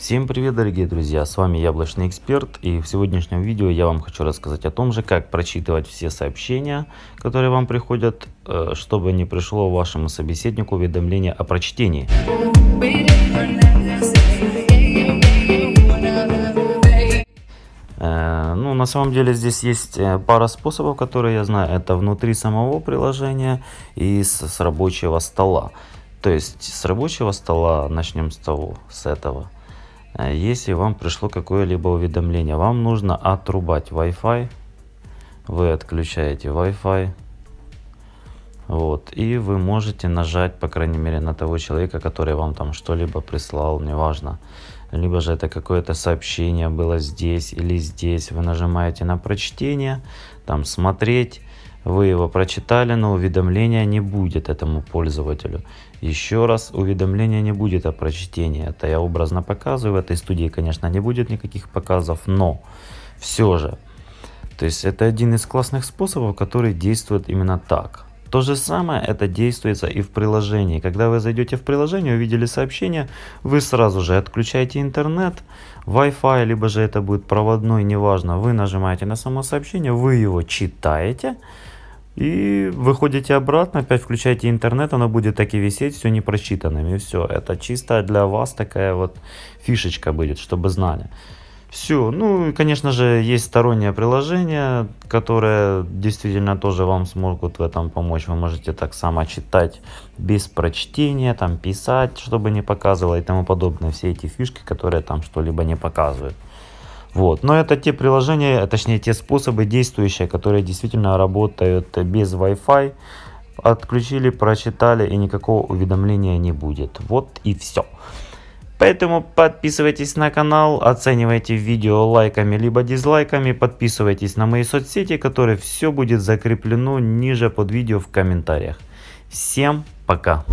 Всем привет дорогие друзья, с вами Яблочный Эксперт и в сегодняшнем видео я вам хочу рассказать о том же, как прочитывать все сообщения, которые вам приходят, э, чтобы не пришло вашему собеседнику уведомление о прочтении. Э, ну, на самом деле здесь есть э, пара способов, которые я знаю. Это внутри самого приложения и с, с рабочего стола. То есть с рабочего стола начнем с того, с этого. Э, если вам пришло какое-либо уведомление, вам нужно отрубать Wi-Fi. Вы отключаете Wi-Fi. Вот, и вы можете нажать, по крайней мере, на того человека, который вам там что-либо прислал, неважно. Либо же это какое-то сообщение было здесь или здесь. Вы нажимаете на прочтение, там смотреть. Вы его прочитали, но уведомления не будет этому пользователю. Еще раз, уведомления не будет о прочтении. Это я образно показываю. В этой студии, конечно, не будет никаких показов, но все же. То есть это один из классных способов, который действует именно так. То же самое это действуется и в приложении. Когда вы зайдете в приложение, увидели сообщение, вы сразу же отключаете интернет, Wi-Fi, либо же это будет проводной, неважно. Вы нажимаете на само сообщение, вы его читаете, и выходите обратно, опять включаете интернет, оно будет так и висеть, все не прочитанным. И все, это чисто для вас такая вот фишечка будет, чтобы знали. Все, ну и конечно же есть стороннее приложение, которое действительно тоже вам смогут в этом помочь. Вы можете так само читать без прочтения, там писать, чтобы не показывало и тому подобное. Все эти фишки, которые там что-либо не показывают. Вот. Но это те приложения, точнее те способы действующие, которые действительно работают без Wi-Fi. Отключили, прочитали и никакого уведомления не будет. Вот и все. Поэтому подписывайтесь на канал, оценивайте видео лайками либо дизлайками, подписывайтесь на мои соцсети, которые все будет закреплено ниже под видео в комментариях. Всем пока!